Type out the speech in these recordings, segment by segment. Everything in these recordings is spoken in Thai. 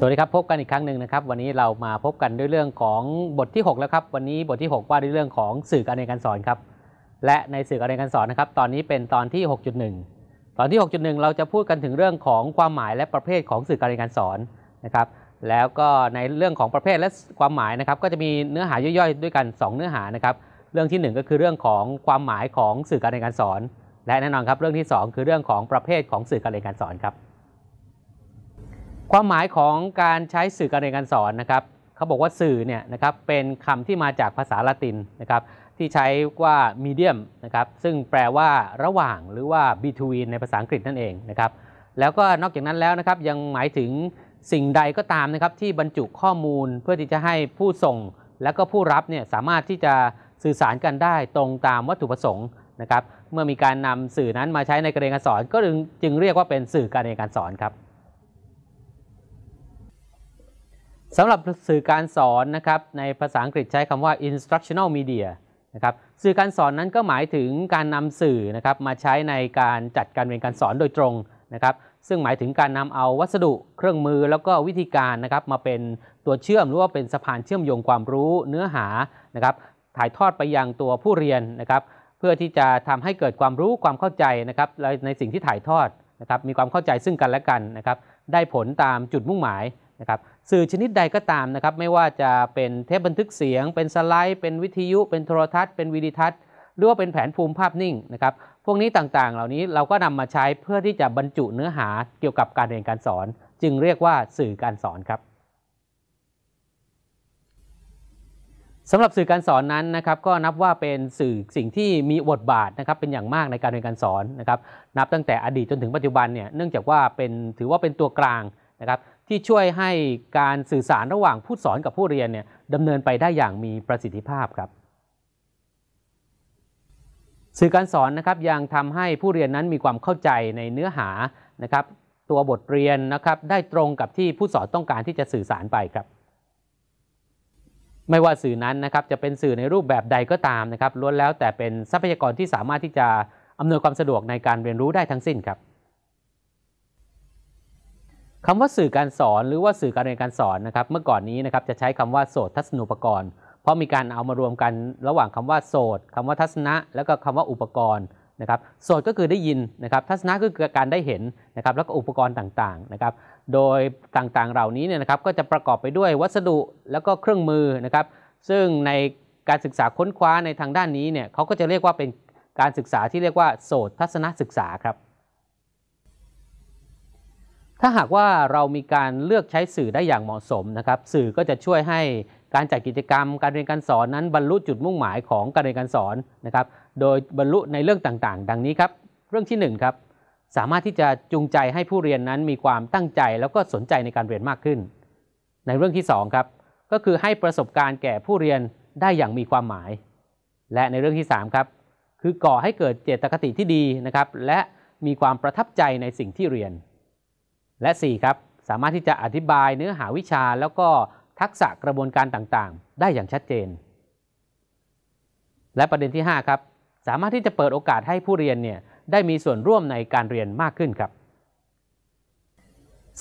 สวัสดีครับพบกันอีกครั้งหนึ่งนะครับวันนี้เรามาพบกันด้วยเรื่องของบทที่ 6 แล้วครับวันนี้บทที่ 6 ว่าด้วยเรื่องของสื่อการเรียนการสอนครับและในสื่อการเรียนการสอนนะครับตอนนี้เป็นตอนที่ 6.1 ตอนที่ 6.1 เราจะพูดกันถึงเรื่องของความหมายและประเภทของสื่อการเรียนการสอนนะครับแล้วก็ในเรื่องของประเภทและความหมายนะครับก็จะมีเนื้อหาย่อยๆ ด้วยกัน 2 เนื้อหานะครับเรื่องที่ 1 ก็คือเรื่องของความหมายของสื่อการเรียนการสอน และแน่นอนครับเรื่องที่ 2 คือเรื่องของประเภทของสื่อการเรียนการสอนครับ ความหมายของการใช้สื่อการเรียนการสอนนะครับเขาบอกว่าสื่อเนี่ยนะครับเป็นคำที่มาจากภาษาละตินนะครับที่ใช้ว่า medium นะครับซึ่งแปลว่าระหว่างหรือว่า between ในภาษาอังกฤษนั่นเองนะครับแล้วก็นอกจากนั้นแล้วนะครับยังหมายถึงสิ่งใดก็ตามนะครับที่บรรจุข้อมูลเพื่อที่จะให้ผู้ส่ง และก็ผู้รับเนี่ยสามารถที่จะสื่อสารกันได้ตรงตามวัตถุประสงค์นะครับเมื่อมีการนำสื่อนั้นมาใช้ในการเรียนการสอน ก็จึงเรียกว่าเป็นสื่อการเรียนการสอนครับ สำหรับสื่อการสอนนะครับในภาษาอังกฤษใช้คำว่า instructional media นะครับสื่อการสอนนั้นก็หมายถึงการนำสื่อนะครับมาใช้ในการจัดการเรียนการสอนโดยตรงนะครับซึ่งหมายถึงการนำเอาวัสดุเครื่องมือแล้วก็วิธีการนะครับมาเป็นตัวเชื่อมหรือว่าเป็นสะพานเชื่อมโยงความรู้เนื้อหานะครับถ่ายทอดไปยังตัวผู้เรียนนะครับเพื่อที่จะทำให้เกิดความรู้ความเข้าใจนะครับในสิ่งที่ถ่ายทอดนะครับมีความเข้าใจซึ่งกันและกันนะครับได้ผลตามจุดมุ่งหมาย นะครับสื่อชนิดใดก็ตามนะครับไม่ว่าจะเป็นเทปบันทึกเสียง เป็นสไลด์ เป็นวิทยุ เป็นโทรทัศน์ เป็นวิดีทัศน์หรือว่าเป็นแผนภูมิภาพนิ่งนะครับพวกนี้ต่างๆ เหล่านี้เราก็นำมาใช้เพื่อที่จะบรรจุเนื้อหาเกี่ยวกับการเรียนการสอน จึงเรียกว่าสื่อการสอนครับสำหรับสื่อการสอนนั้นนะครับก็นับว่าเป็นสื่อสิ่งที่มีบทบาทนะครับเป็นอย่างมากในการเรียนการสอนนะครับนับตั้งแต่อดีตจนถึงปัจจุบันเนี่ยเนื่องจากว่าเป็นถือว่าเป็นตัวกลางนะครับ ที่ช่วยให้การสื่อสารระหว่างผู้สอนกับผู้เรียนเนี่ยดำเนินไปได้อย่างมีประสิทธิภาพครับสื่อการสอนนะครับยังทำให้ผู้เรียนนั้นมีความเข้าใจในเนื้อหานะครับ ตัวบทเรียนนะครับได้ตรงกับที่ผู้สอนต้องการที่จะสื่อสารไปครับ ไม่ว่าสื่อนั้นนะครับจะเป็นสื่อในรูปแบบใดก็ตามนะครับล้วนแล้วแต่เป็นทรัพยากรที่สามารถที่จะอำนวยความสะดวกในการเรียนรู้ได้ทั้งสิ้นครับ คำว่าสื่อการสอนหรือว่าสื่อการเรียนการสอนนะครับ เมื่อก่อนนี้นะครับจะใช้คำว่าโสตทัศนูปกรณ์ เพราะมีการเอามารวมกันระหว่างคำว่าโสตคำว่าทัศนะ แล้วก็คำว่าอุปกรณ์นะครับโสตก็คือได้ยินนะครับ ทัศนะก็คือการได้เห็นนะครับ แล้วก็อุปกรณ์ต่างๆนะครับ โดยต่างๆเหล่านี้เนี่ยนะครับก็จะประกอบไปด้วยวัสดุแล้วก็เครื่องมือนะครับ ซึ่งในการศึกษาค้นคว้าในทางด้านนี้เนี่ยเขาก็จะเรียกว่าเป็นการศึกษาที่เรียกว่าโสตทัศนศึกษาครับ ถ้าหากว่าเรามีการเลือกใช้สื่อได้อย่างเหมาะสมนะครับสื่อก็จะช่วยให้การจัดกิจกรรม การเรียนการสอนนั้นบรรลุจุดมุ่งหมายของการเรียนการสอนนะครับโดยบรรลุในเรื่องต่างๆ ดังนี้ครับเรื่องที่1ครับสามารถที่จะจูงใจให้ผู้เรียนนั้นมีความตั้งใจแล้วก็สนใจในการเรียนมากขึ้น ในเรื่องที่2ครับก็คือให้ประสบการณ์แก่ผู้เรียนได้อย่างมีความหมาย และในเรื่องที่3ครับคือก่อให้เกิดเจตคติที่ดีนะครับและมีความประทับใจในสิ่งที่เรียน และ 4 ครับ สามารถที่จะอธิบายเนื้อหาวิชาแล้วก็ทักษะกระบวนการต่างๆ ได้อย่างชัดเจน และประเด็นที่ 5 ครับ สามารถที่จะเปิดโอกาสให้ผู้เรียนเนี่ยได้มีส่วนร่วมในการเรียนมากขึ้นครับ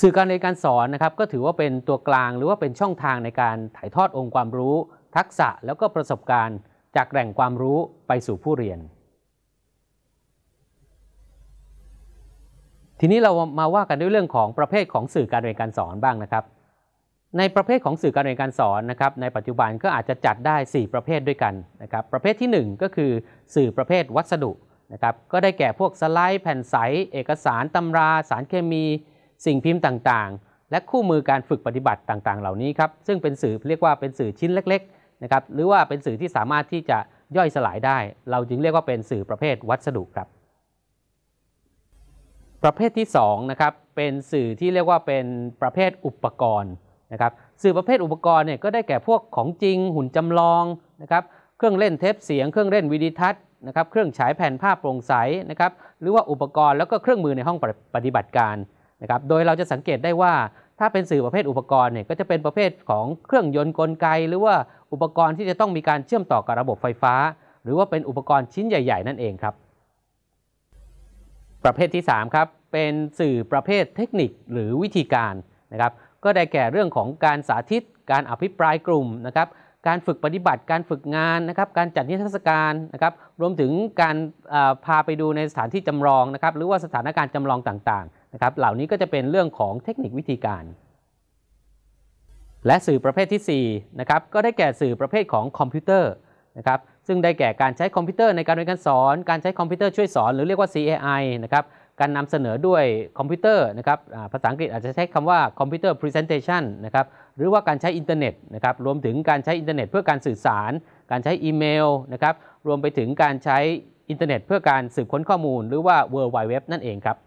สื่อการเรียนการสอนนะครับ ก็ถือว่าเป็นตัวกลางหรือว่าเป็นช่องทางในการถ่ายทอดองค์ความรู้ ทักษะแล้วก็ประสบการณ์ จากแหล่งความรู้ไปสู่ผู้เรียน ทีนี้เรามาว่ากันด้วยเรื่องของประเภทของสื่อการเรียนการสอนบ้างนะครับ ในประเภทของสื่อการเรียนการสอนนะครับ ในปัจจุบันก็อาจจะจัดได้ 4 ประเภทด้วยกันนะครับ ประเภทที่ 1 ก็คือสื่อประเภทวัสดุนะครับ ก็ได้แก่พวกสไลด์ แผ่นใส เอกสารตำรา สารเคมี สิ่งพิมพ์ต่างๆ และคู่มือการฝึกปฏิบัติต่างๆ เหล่านี้ครับ ซึ่งเป็นสื่อเรียกว่าเป็นสื่อชิ้นเล็กๆนะครับ หรือว่าเป็นสื่อที่สามารถที่จะย่อยสลายได้ เราจึงเรียกว่าเป็นสื่อประเภทวัสดุครับ ประเภทที่2นะครับเป็นสื่อที่เรียกว่าเป็นประเภทอุปกรณ์นะครับสื่อประเภทอุปกรณ์เนี่ยก็ได้แก่พวกของจริง หุ่นจำลองนะครับเครื่องเล่นเทปเสียง เครื่องเล่นวิดีทัศน์นะครับเครื่องฉายแผ่นภาพโปร่งใสนะครับหรือว่าอุปกรณ์แล้วก็เครื่องมือในห้องปฏิบัติการนะครับโดยเราจะสังเกตได้ว่าถ้าเป็นสื่อประเภทอุปกรณ์เนี่ยก็จะเป็นประเภทของเครื่องยนต์กลไก หรือว่าอุปกรณ์ที่จะต้องมีการเชื่อมต่อกับระบบไฟฟ้า หรือว่าเป็นอุปกรณ์ชิ้นใหญ่ ๆ นั่นเองครับ ประเภทที่3ครับเป็นสื่อประเภทเทคนิคหรือวิธีการนะครับก็ได้แก่เรื่องของการสาธิต การอภิปรายกลุ่มนะครับการฝึกปฏิบัติการฝึกงานนะครับการจัดนิทรรศการนะครับรวมถึงการพาไปดูในสถานที่จำลองนะครับหรือว่าสถานการณ์จำลองต่างๆนะครับเหล่านี้ก็จะเป็นเรื่องของเทคนิควิธีการ และสื่อประเภทที่4นะครับก็ได้แก่สื่อประเภทของคอมพิวเตอร์นะครับ ซึ่งได้แก่การใช้คอมพิวเตอร์ในการเรียนการสอน การใช้คอมพิวเตอร์ช่วยสอนหรือเรียกว่า CAI นะครับ การนำเสนอด้วยคอมพิวเตอร์นะครับภาษาอังกฤษอาจจะใช้คำว่าคอมพิวเตอร์ presentation นะครับ หรือว่าการใช้อินเทอร์เน็ตนะครับ รวมถึงการใช้อินเทอร์เน็ตเพื่อการสื่อสาร การใช้อีเมลนะครับ รวมไปถึงการใช้อินเทอร์เน็ตเพื่อการสืบค้นข้อมูล หรือว่า World Wide Web นั่นเองครับ